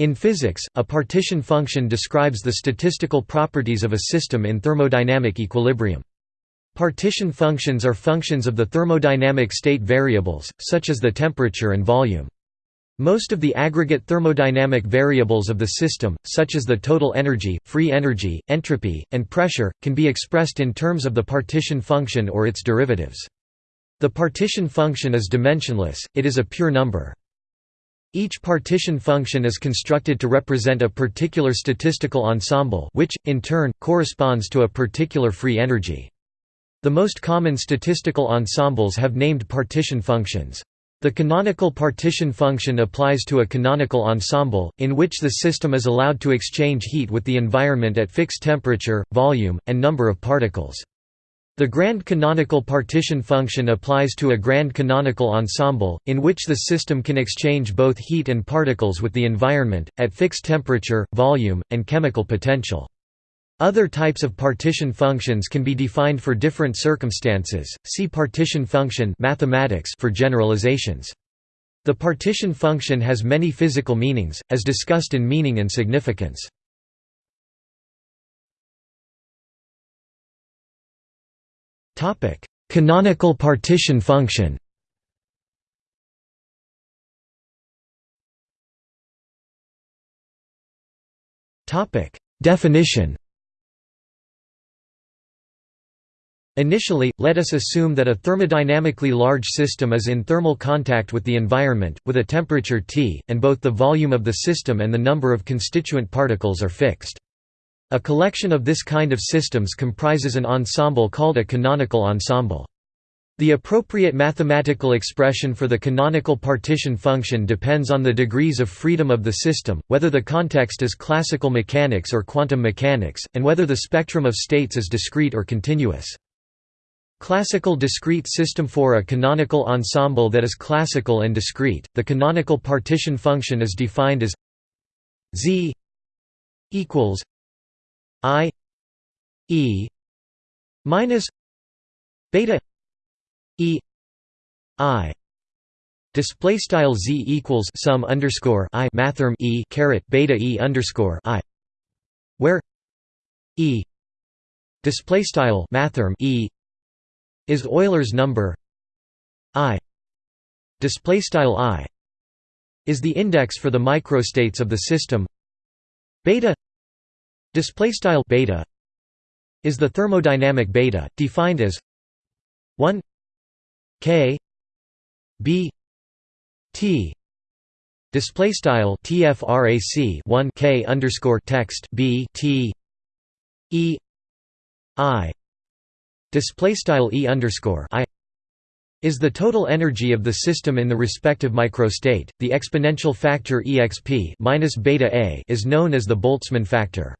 In physics, a partition function describes the statistical properties of a system in thermodynamic equilibrium. Partition functions are functions of the thermodynamic state variables, such as the temperature and volume. Most of the aggregate thermodynamic variables of the system, such as the total energy, free energy, entropy, and pressure, can be expressed in terms of the partition function or its derivatives. The partition function is dimensionless, it is a pure number. Each partition function is constructed to represent a particular statistical ensemble which, in turn, corresponds to a particular free energy. The most common statistical ensembles have named partition functions. The canonical partition function applies to a canonical ensemble, in which the system is allowed to exchange heat with the environment at fixed temperature, volume, and number of particles. The grand canonical partition function applies to a grand canonical ensemble, in which the system can exchange both heat and particles with the environment, at fixed temperature, volume, and chemical potential. Other types of partition functions can be defined for different circumstances. See partition function mathematics for generalizations. The partition function has many physical meanings, as discussed in meaning and significance. Topic: Canonical partition function. Topic: Definition. Initially, let us assume that a thermodynamically large system is in thermal contact with the environment, with a temperature T, and both the volume of the system and the number of constituent particles are fixed. A collection of this kind of systems comprises an ensemble called a canonical ensemble. The appropriate mathematical expression for the canonical partition function depends on the degrees of freedom of the system, whether the context is classical mechanics or quantum mechanics, and whether the spectrum of states is discrete or continuous. Classical discrete system For a canonical ensemble that is classical and discrete, the canonical partition function is defined as z equals i e minus beta e i. Display style z equals sum underscore i mathrm e caret beta e underscore i. Where e display style mathrm e is Euler's number. I display style I is the index for the microstates of the system. Beta display style beta is the thermodynamic beta defined as 1 k b t display style tfrac 1 k underscore text b t e i display style e underscore i is the total energy of the system in the respective microstate. The exponential factor exp minus beta a is known as the Boltzmann factor.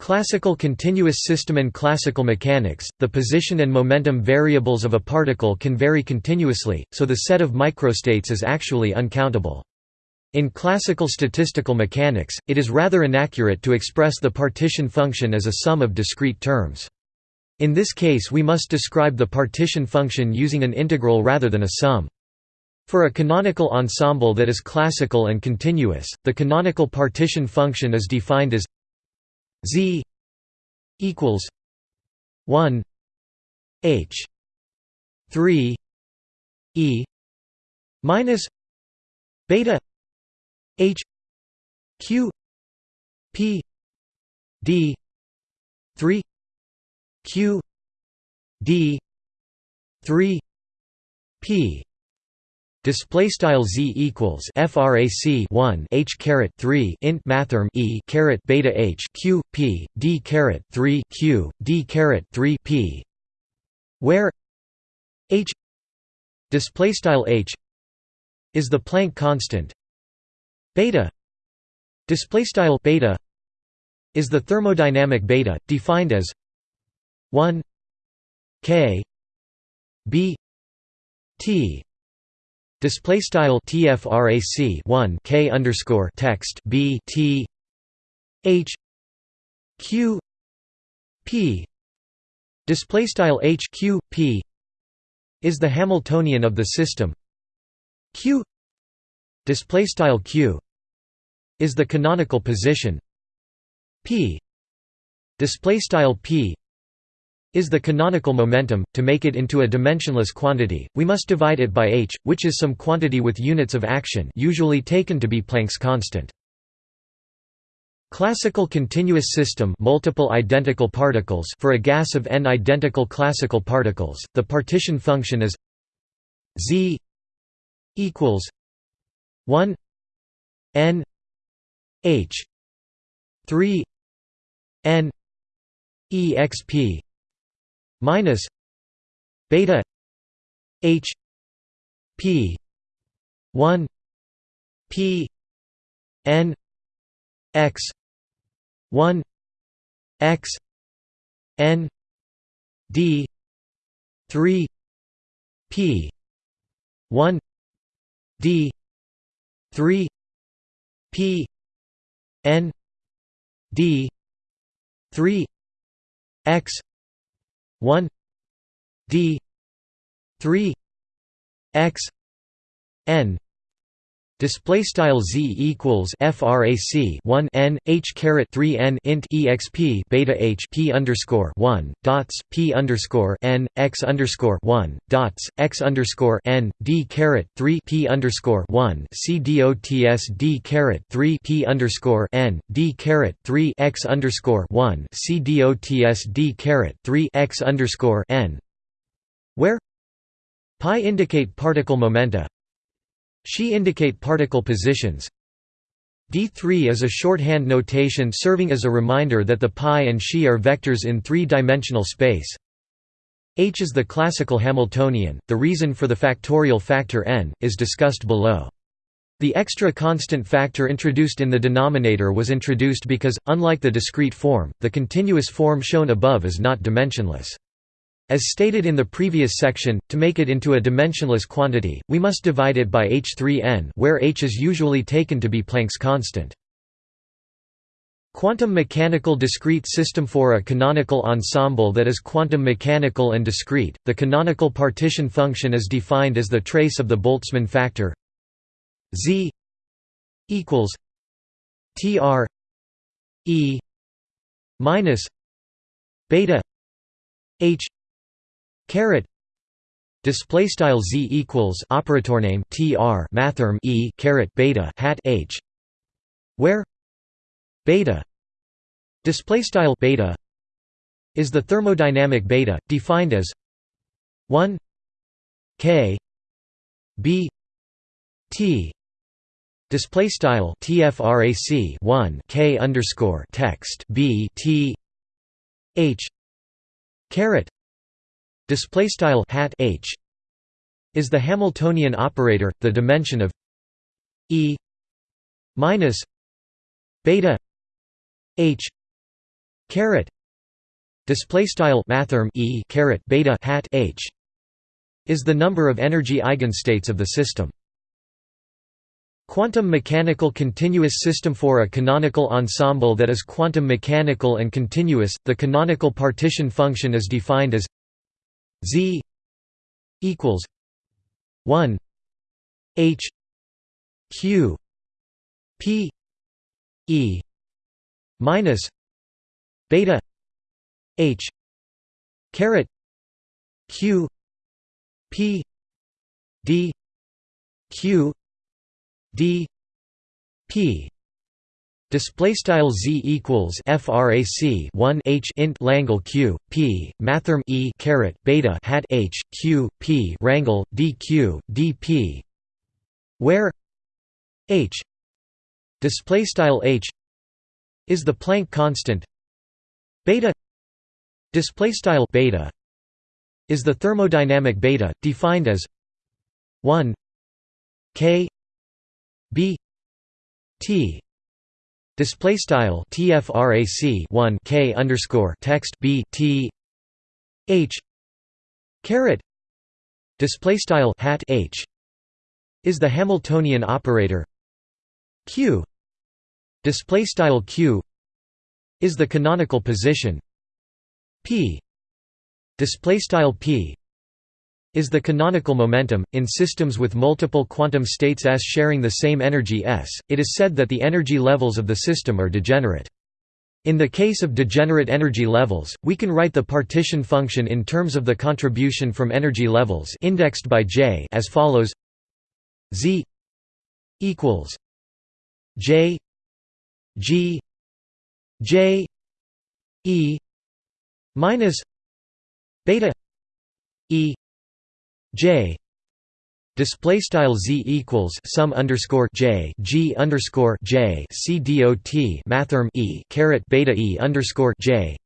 Classical continuous system In classical mechanics, the position and momentum variables of a particle can vary continuously, so the set of microstates is actually uncountable. In classical statistical mechanics, it is rather inaccurate to express the partition function as a sum of discrete terms. In this case we must describe the partition function using an integral rather than a sum. For a canonical ensemble that is classical and continuous, the canonical partition function is defined as z equals 1 h 3 e minus beta h q p d 3 q d 3 p display style z equals frac 1 h caret 3 int mathrm e caret beta h q p d caret 3 q d caret 3 p. Where h display style h is the Planck constant. Beta display style beta is the thermodynamic beta defined as 1 k b t display style tfrac 1 k underscore text b t h q p. Display style h q p is the hamiltonian of the system. Q display style q is the canonical position. P display style p is the canonical momentum to make it into a dimensionless quantity we must divide it by h which is some quantity with units of action usually taken to be Planck's constant. Classical continuous system multiple identical particles for a gas of n identical classical particles the partition function is z equals 1 n h 3 n exp minus beta h p 1 p n x 1 x n d 3 p 1 d 3 p n d 3 x 1 d 3 x n Display style z equals frac 1 n h caret 3 n int exp beta h p underscore 1 dots p underscore n x underscore 1 dots x underscore n d caret 3 p underscore 1 c dots d caret 3 p underscore n d caret 3 x underscore 1 c dots d caret 3 x underscore n. Where? Pi indicate particle momenta Xi indicate particle positions. D3 is a shorthand notation serving as a reminder that the pi and xi are vectors in three-dimensional space. H is the classical Hamiltonian, the reason for the factorial factor n, is discussed below. The extra constant factor introduced in the denominator was introduced because, unlike the discrete form, the continuous form shown above is not dimensionless. As stated in the previous section, to make it into a dimensionless quantity, we must divide it by h3n where h is usually taken to be Planck's constant. Quantum mechanical discrete system For a canonical ensemble that is quantum mechanical and discrete, the canonical partition function is defined as the trace of the Boltzmann factor z equals tr e minus beta h Caret display style z equals operator name tr mathrm e caret beta hat h. Where beta display style beta is the thermodynamic beta defined as 1 k b t display style tfrac 1 k underscore text b t h caret display style hat h is the Hamiltonian operator, the dimension of E minus beta h caret display style mathrm E caret beta hat h is the number of energy eigenstates of the system. Quantum mechanical continuous system For a canonical ensemble that is quantum mechanical and continuous, the canonical partition function is defined as Z equals one H Q P E minus beta H caret Q P D Q D P Display style z equals frac 1 h int Langle q p mathrm e caret beta hat h q p rangle dq dp, where h display style h is the Planck constant. Beta display style beta is the thermodynamic beta defined as 1 k b t Display style tfrac 1 k underscore text b t h caret display style hat h is the Hamiltonian operator. Q display style q is the canonical position. P display style p is the canonical momentum. In systems with multiple quantum states S sharing the same energy S, it is said that the energy levels of the system are degenerate. In the case of degenerate energy levels, we can write the partition function in terms of the contribution from energy levels indexed by J as follows Z equals J G J E minus beta E J Display style z equals sum underscore j g underscore j c dot mathrm e caret beta e underscore j,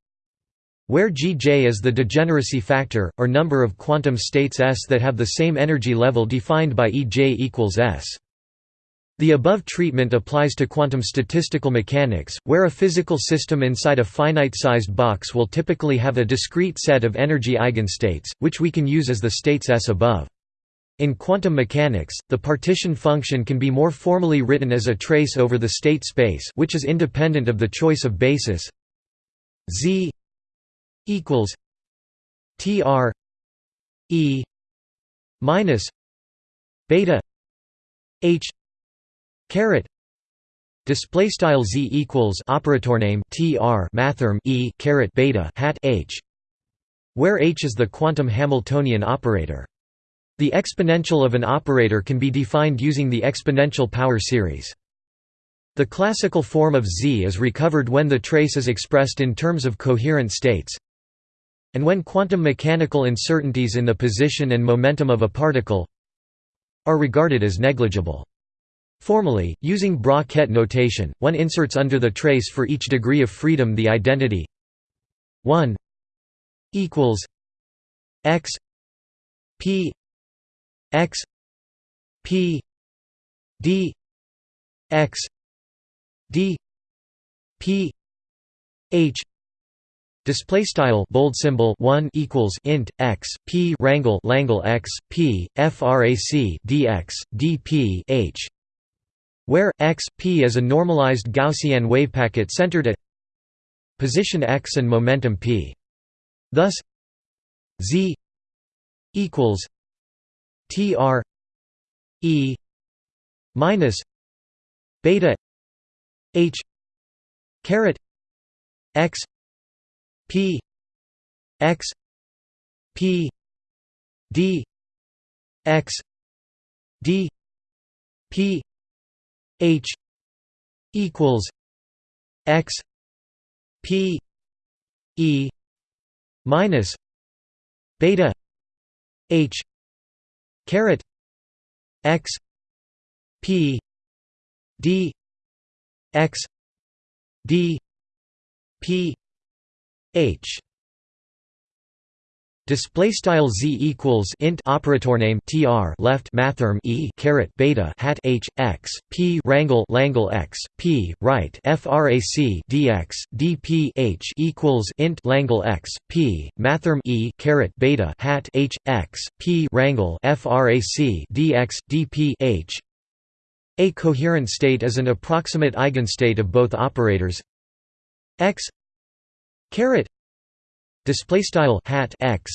where gj is the degeneracy factor or number of quantum states s that have the same energy level defined by ej equals s. The above treatment applies to quantum statistical mechanics, where a physical system inside a finite-sized box will typically have a discrete set of energy eigenstates, which we can use as the states S above. In quantum mechanics, the partition function can be more formally written as a trace over the state space which is independent of the choice of basis z equals tr e minus beta h caret display style z equals operator name tr mathrm e caret beta hat h where h is the quantum hamiltonian operator the exponential of an operator can be defined using the exponential power series. The classical form of Z is recovered when the trace is expressed in terms of coherent states and when quantum mechanical uncertainties in the position and momentum of a particle are regarded as negligible. Formally, using bra-ket notation, one inserts under the trace for each degree of freedom the identity. 1 equals x p x p d x d p h. Display style bold symbol 1 equals int x p rangle langle x p frac dx dp h where x p is a normalized gaussian wave packet centered at position x and momentum p. Thus z equals Tr E minus beta H caret X P X P D X D P H equals X P E minus beta H caret x p d x d p h Display style z equals int operator name tr left mathrm e caret beta hat h x p rangle langle x p right frac dx dp h equals int langle x p mathrm e caret beta hat h x p rangle frac dx dp h. A coherent state is an approximate eigenstate of both operators x caret display style hat x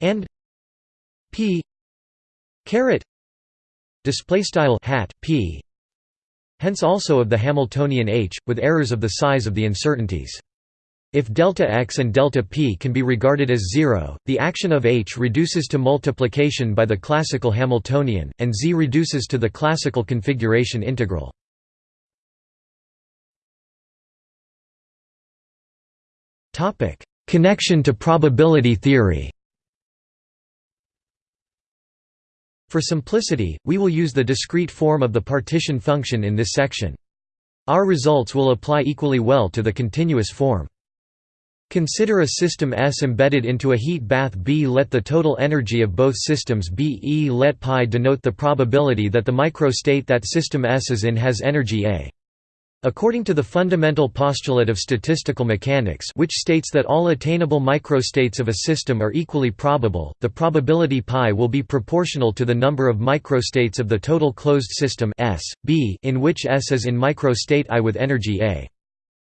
and p caret display style hat p. Hence also of the hamiltonian h with errors of the size of the uncertainties. If delta x and delta p can be regarded as zero, the action of h reduces to multiplication by the classical Hamiltonian, and z reduces to the classical configuration integral. Connection to probability theory For simplicity, we will use the discrete form of the partition function in this section. Our results will apply equally well to the continuous form. Consider a system S embedded into a heat bath B. Let the total energy of both systems be E. Let π denote the probability that the microstate that system S is in has energy A. According to the fundamental postulate of statistical mechanics which states that all attainable microstates of a system are equally probable, the probability π will be proportional to the number of microstates of the total closed system S, B in which S is in microstate I with energy A.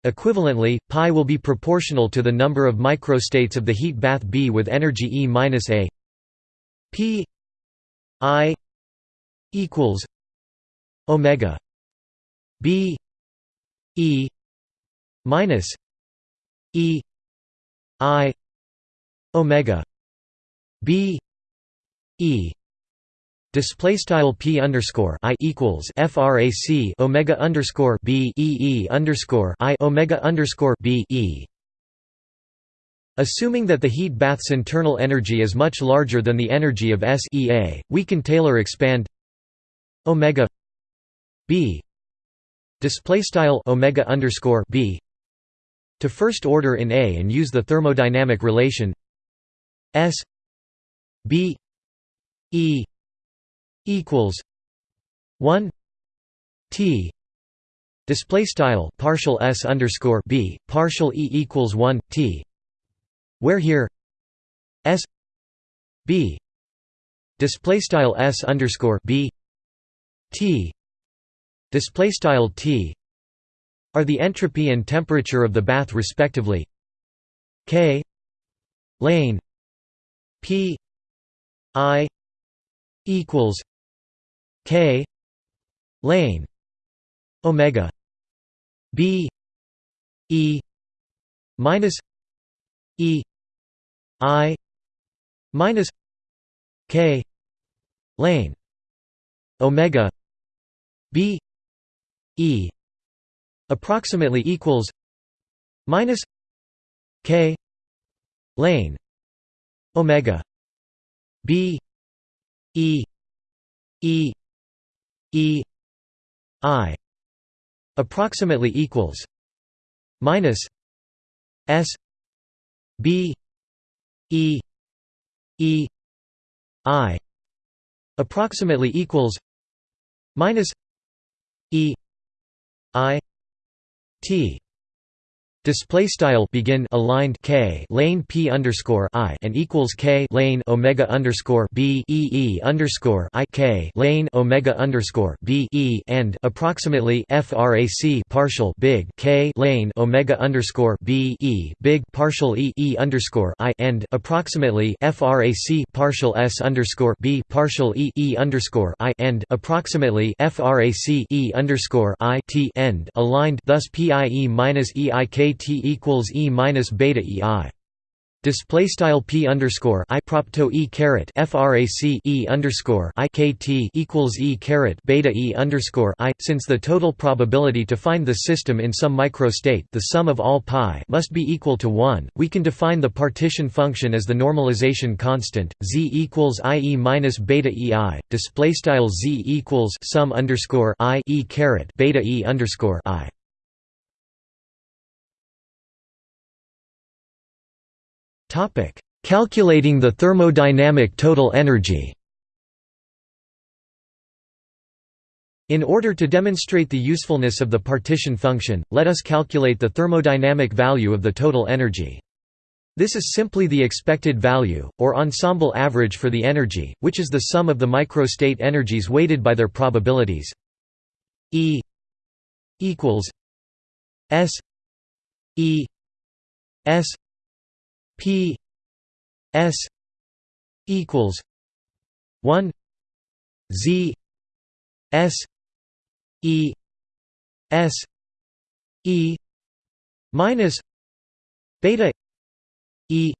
Equivalently, π will be proportional to the number of microstates of the heat bath B with energy E-A. P I equals Omega B E minus E I Omega B E Display style p underscore i equals frac omega underscore b e e underscore i omega underscore b e. Assuming that the heat bath's internal energy is much larger than the energy of S E A, we can Taylor expand omega b display style omega underscore b to first order in A and use the thermodynamic relation S b e equals 1 t display style partial s underscore b partial e equals 1 t where here s b display style s underscore b t display style t are the entropy and temperature of the bath respectively. K lane p i equals K lane omega B E minus E I minus K lane omega B E approximately equals minus K lane omega B E E E I approximately equals minus S B E E I approximately equals minus E I T Display style begin aligned k lane p underscore i and equals k lane omega underscore b e e underscore i k lane omega underscore b e and approximately frac partial big k lane omega underscore b e big partial e e underscore i and approximately frac partial s underscore b partial e e underscore i and approximately frac e underscore i t end aligned. Thus pie minus e i k T equals E minus beta EI. Display style p underscore i propto e caret frac e underscore i k t equals e caret beta e underscore i. Since the total probability to find the system in some microstate, the sum of all pi, must be equal to one, we can define the partition function as the normalization constant z equals i e minus beta e i. Display style z equals sum underscore i e caret beta e underscore i. Topic: Calculating the thermodynamic total energy. In order to demonstrate the usefulness of the partition function, let us calculate the thermodynamic value of the total energy. This is simply the expected value, or ensemble average for the energy, which is the sum of the microstate energies weighted by their probabilities. E equals S E S P S equals one Z S E S E minus beta E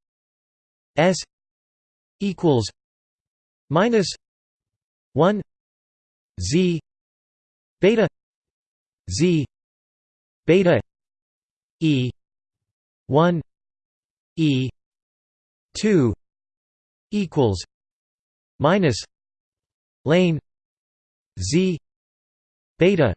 S equals minus one Z beta Z beta E one E two equals minus lane Z beta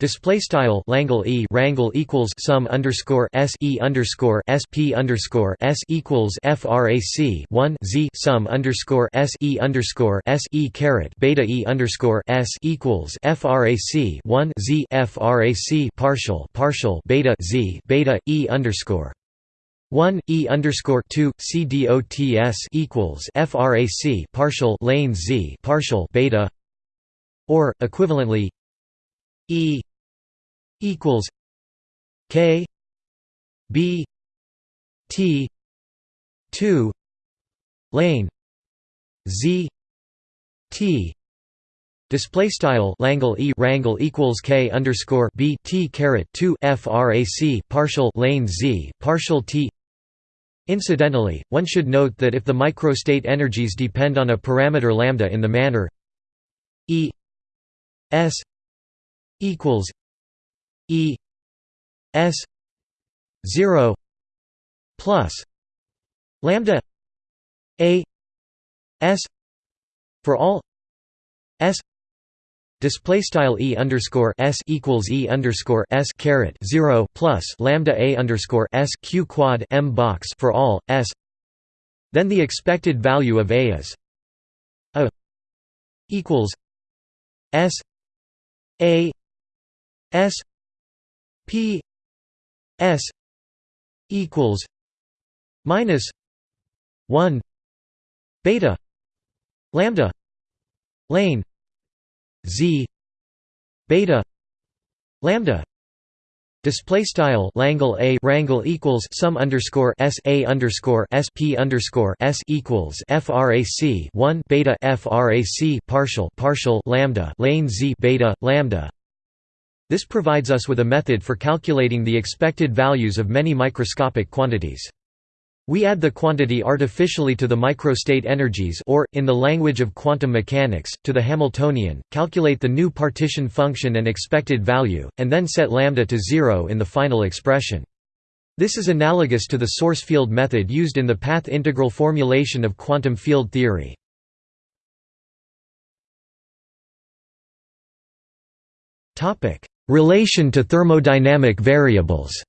Display style Langle E rangle equals sum underscore S E underscore S P underscore S equals FRAC one Z sum underscore S E underscore S E caret beta E underscore S equals FRAC one Z FRAC partial partial beta Z beta E underscore 1 e underscore 2 c equals frac partial lane z partial beta or equivalently e equals k b t 2 lane z t. Display style Langle e rangle equals k underscore b t caret 2 frac partial lane z partial t Incidentally, one should note that if the microstate energies depend on a parameter lambda in the manner E S equals E S zero plus lambda A S for all S Display style e underscore s equals e underscore s caret zero plus lambda a underscore s q quad m box for all s. Then the expected value of a is a equals S A S P S equals minus one beta lambda lane Z beta lambda Display style Langle A rangle equals sum underscore S A underscore S P underscore S equals FRAC one beta FRAC partial partial lambda lane Z beta lambda. This provides us with a method for calculating the expected values of many microscopic quantities. We add the quantity artificially to the microstate energies or, in the language of quantum mechanics, to the Hamiltonian, calculate the new partition function and expected value, and then set lambda to zero in the final expression. This is analogous to the source field method used in the path integral formulation of quantum field theory. Relation to thermodynamic variables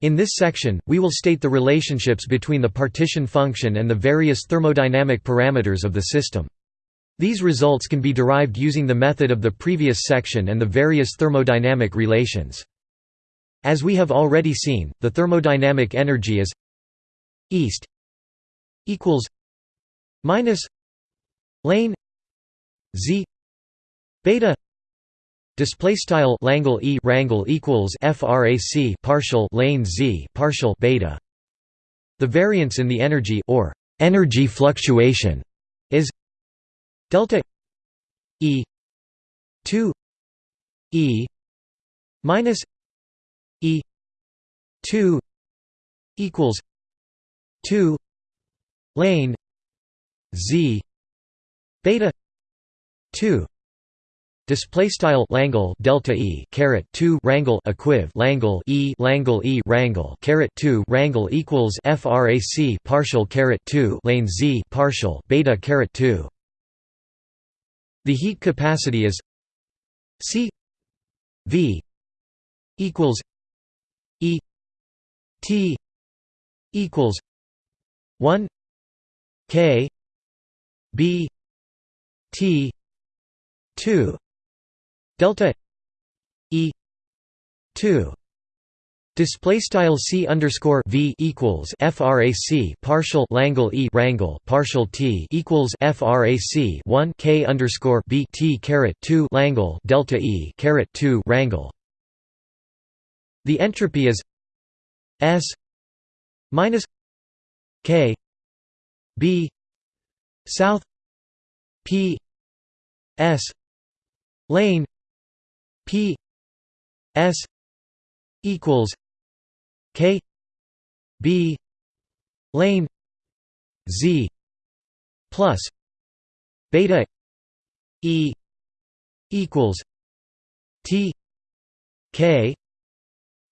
In this section, we will state the relationships between the partition function and the various thermodynamic parameters of the system. These results can be derived using the method of the previous section and the various thermodynamic relations. As we have already seen, the thermodynamic energy is east equals minus lane z beta Display style Langle E rangle equals frac partial lane Z partial beta. The variance in the energy or energy fluctuation is delta E two E minus E two equals two lane Z beta two Display style Langle delta E caret two rangle equiv Langle E Langle E rangle caret two rangle equals frac partial caret two lane Z partial beta caret two. The heat capacity is C V equals E T equals one K B T two delta e 2 Display style c underscore v equals frac partial Langle e rangle partial t equals frac 1 k underscore b t caret 2 Langle delta e caret 2 rangle. The entropy is s minus k b south p s lane P S equals K B lane Z plus beta E equals T K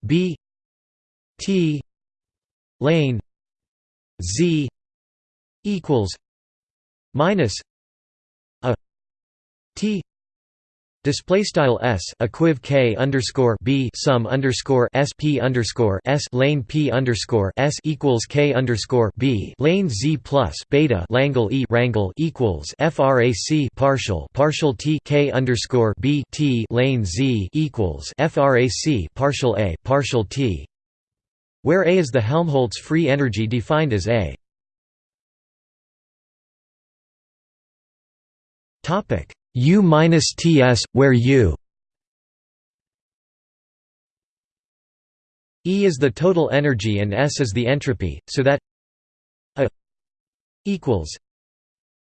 B T lane Z equals minus a T Display style s equiv k underscore b sum underscore sp underscore s lane p underscore s equals k underscore b lane z plus beta Langle e rangle equals frac partial partial t k underscore b t lane z equals frac partial a partial t, where a is the Helmholtz free energy defined as a. Topic U minus Ts, where U E is the total energy and S is the entropy, so that a equals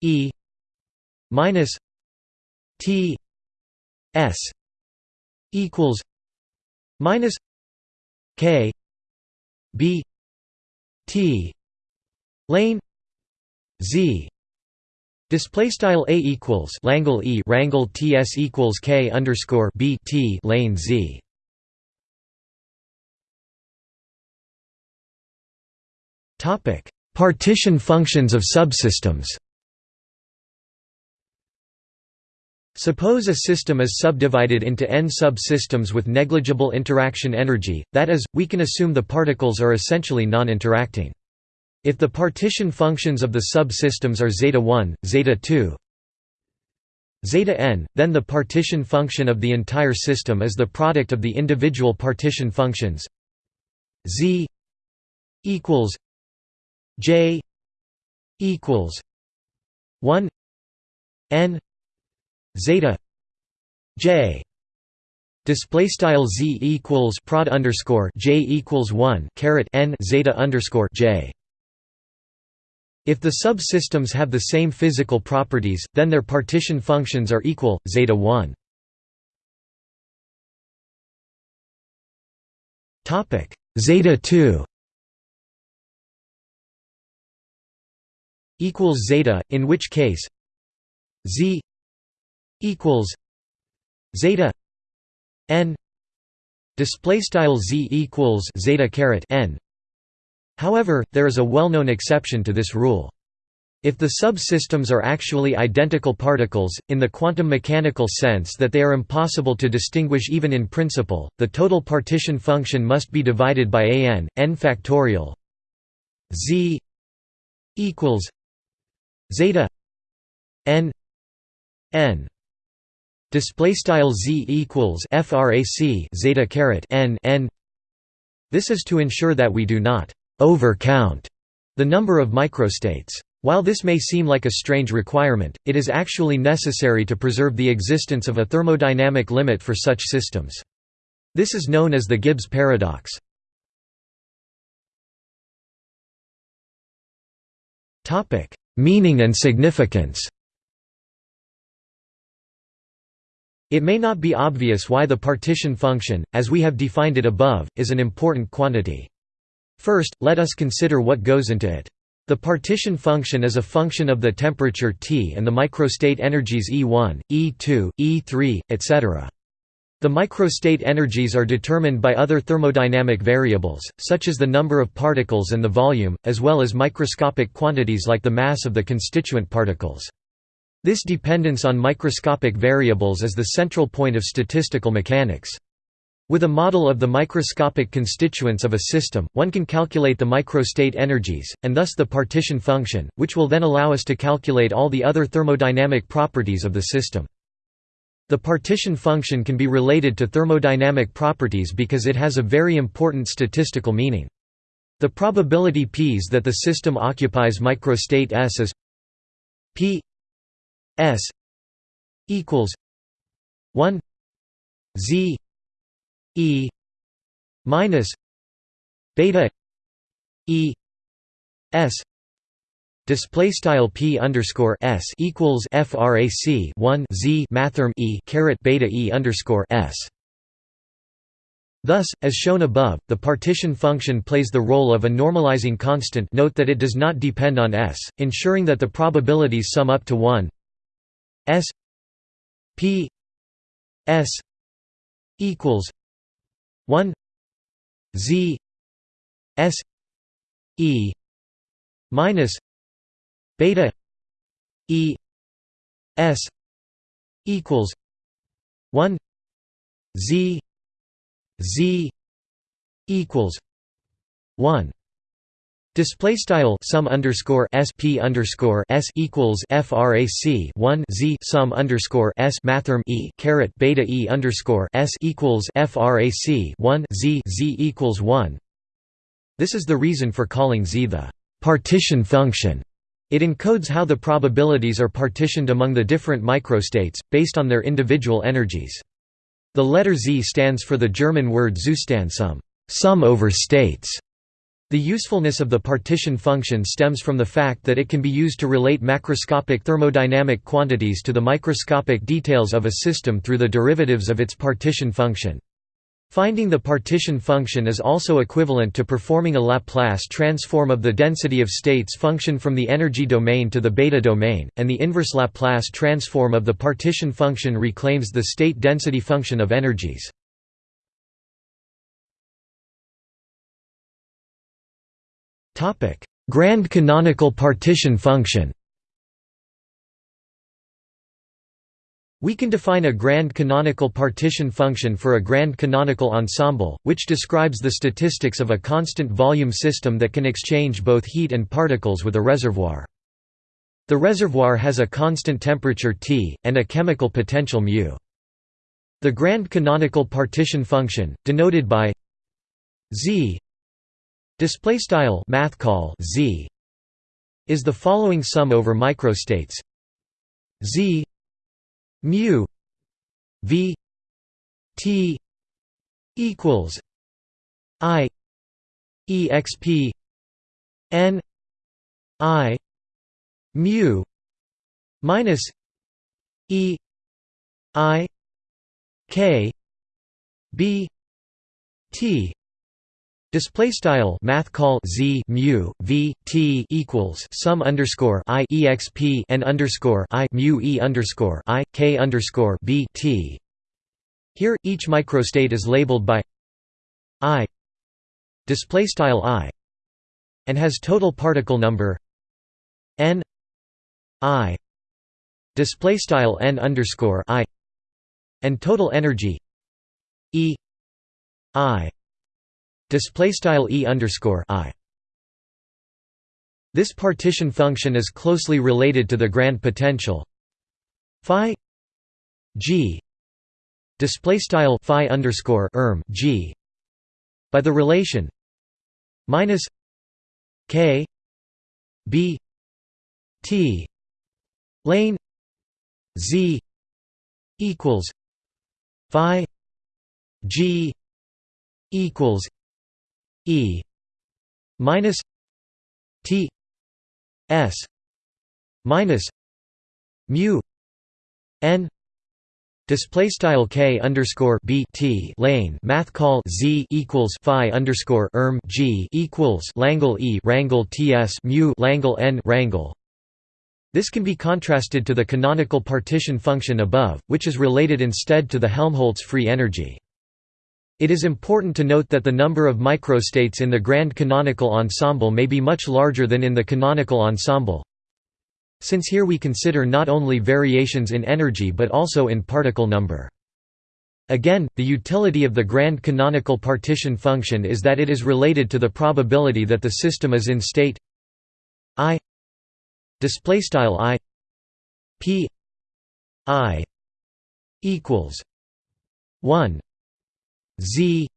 E minus T S equals minus K B T lane Z Display style a equals Langle e rangle ts equals k underscore b t lane z. Topic: Partition functions of subsystems. Suppose a system is subdivided into n subsystems with negligible interaction energy, that is, we can assume the particles are essentially non-interacting. If the partition functions of the subsystems are zeta 1, zeta 2, zeta n, then the partition function of the entire system is the product of the individual partition functions. Z equals j equals 1 n zeta j. Display style z equals prod underscore j equals 1 caret n zeta underscore j if the subsystems have the same physical properties, then their partition functions are equal, zeta 1. Topic Zeta 2 equals zeta, in which case z equals zeta n display style z equals zeta caret n However, there is a well-known exception to this rule. If the subsystems are actually identical particles, in the quantum mechanical sense that they are impossible to distinguish even in principle, the total partition function must be divided by an, n factorial z equals zeta n n display style z equals frac zeta caret n n this is to ensure that we do not overcount the number of microstates. While this may seem like a strange requirement, it is actually necessary to preserve the existence of a thermodynamic limit for such systems. This is known as the Gibbs paradox. Meaning and significance It may not be obvious why the partition function, as we have defined it above, is an important quantity. First, let us consider what goes into it. The partition function is a function of the temperature T and the microstate energies E1, E2, E3, etc. The microstate energies are determined by other thermodynamic variables, such as the number of particles and the volume, as well as microscopic quantities like the mass of the constituent particles. This dependence on microscopic variables is the central point of statistical mechanics. With a model of the microscopic constituents of a system, one can calculate the microstate energies, and thus the partition function, which will then allow us to calculate all the other thermodynamic properties of the system. The partition function can be related to thermodynamic properties because it has a very important statistical meaning. The probability p's that the system occupies microstate S is p s equals 1 z E minus beta E S display style p underscore s equals frac 1 z mathrm e caret beta e underscore s. Thus, as shown above, the partition function plays the role of a normalizing constant. Note that it does not depend on s, ensuring that the probabilities sum up to 1 s p s equals 1 z s e minus beta e s equals 1 z z equals 1 Display style sum underscore sp underscore s equals frac 1 z sum underscore s mathrm e caret beta e underscore s equals frac 1 z z equals 1. This is the reason for calling z the partition function. It encodes how the probabilities are partitioned among the different microstates, based on their individual energies. The letter z stands for the German word Zustandssumme, sum over states The usefulness of the partition function stems from the fact that it can be used to relate macroscopic thermodynamic quantities to the microscopic details of a system through the derivatives of its partition function. Finding the partition function is also equivalent to performing a Laplace transform of the density of states function from the energy domain to the beta domain, and the inverse Laplace transform of the partition function reclaims the state density function of energies. Grand canonical partition function We can define a grand canonical partition function for a grand canonical ensemble, which describes the statistics of a constant volume system that can exchange both heat and particles with a reservoir. The reservoir has a constant temperature T, and a chemical potential μ. The grand canonical partition function, denoted by z Display style math call z is the following sum over microstates. Z mu v t equals i exp n i mu minus e i k b t Display style math call z mu v t equals sum underscore i exp n underscore i mu e underscore i k underscore b t. Here, each microstate is labeled by i. Display style i. And has total particle number n i. Display style n underscore i. And total energy e i display style e underscore i. This partition function is closely related to the grand potential phi g display style phi underscore erm g by the relation minus k b t lane z equals phi g equals E minus T S minus mu N Display style k underscore b t lane math call z equals phi underscore erm g equals Langle e rangle ts mu Langle n rangle. This can be contrasted to the canonical partition function above, which is related instead to the Helmholtz free energy. It is important to note that the number of microstates in the grand canonical ensemble may be much larger than in the canonical ensemble. Since here we consider not only variations in energy but also in particle number. Again, the utility of the grand canonical partition function is that it is related to the probability that the system is in state i display style i p i equals 1 Z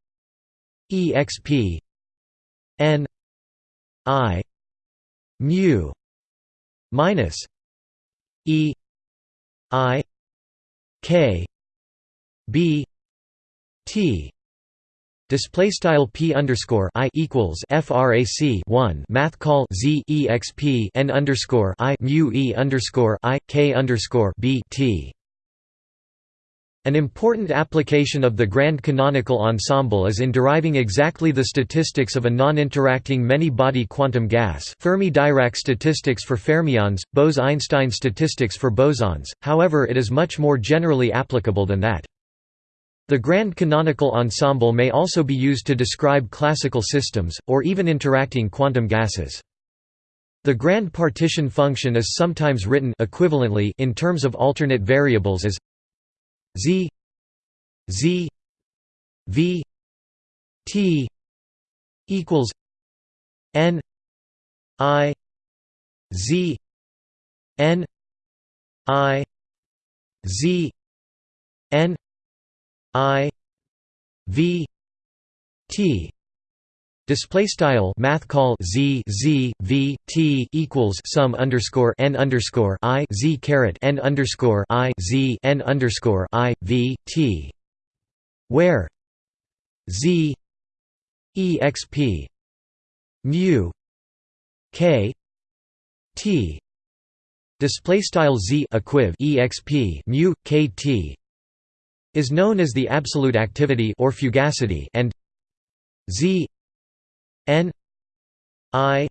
exp n i mu minus e i k b t. Display style p underscore i equals frac 1 math call z exp n underscore i mu e underscore i k underscore b t an important application of the grand canonical ensemble is in deriving exactly the statistics of a non-interacting many-body quantum gas Fermi-Dirac statistics for fermions, Bose–Einstein statistics for bosons, however it is much more generally applicable than that. The grand canonical ensemble may also be used to describe classical systems, or even interacting quantum gases. The grand partition function is sometimes written equivalently in terms of alternate variables as Z Z V T equals N I Z N I Z N I V T Display style math call z z v t equals sum underscore n underscore i z caret n underscore i z n underscore i v t, where z exp mu k t. Display style z equiv exp mu kt is known as the absolute activity or fugacity and z n i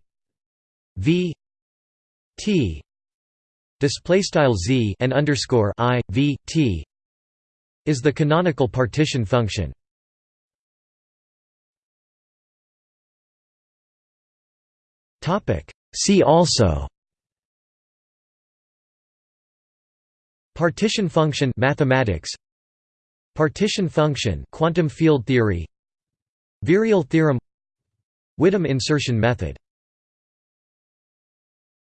v t display style z and underscore i v t is the canonical partition function. Topic See also Partition function mathematics Partition function quantum field theory Virial theorem Widom insertion method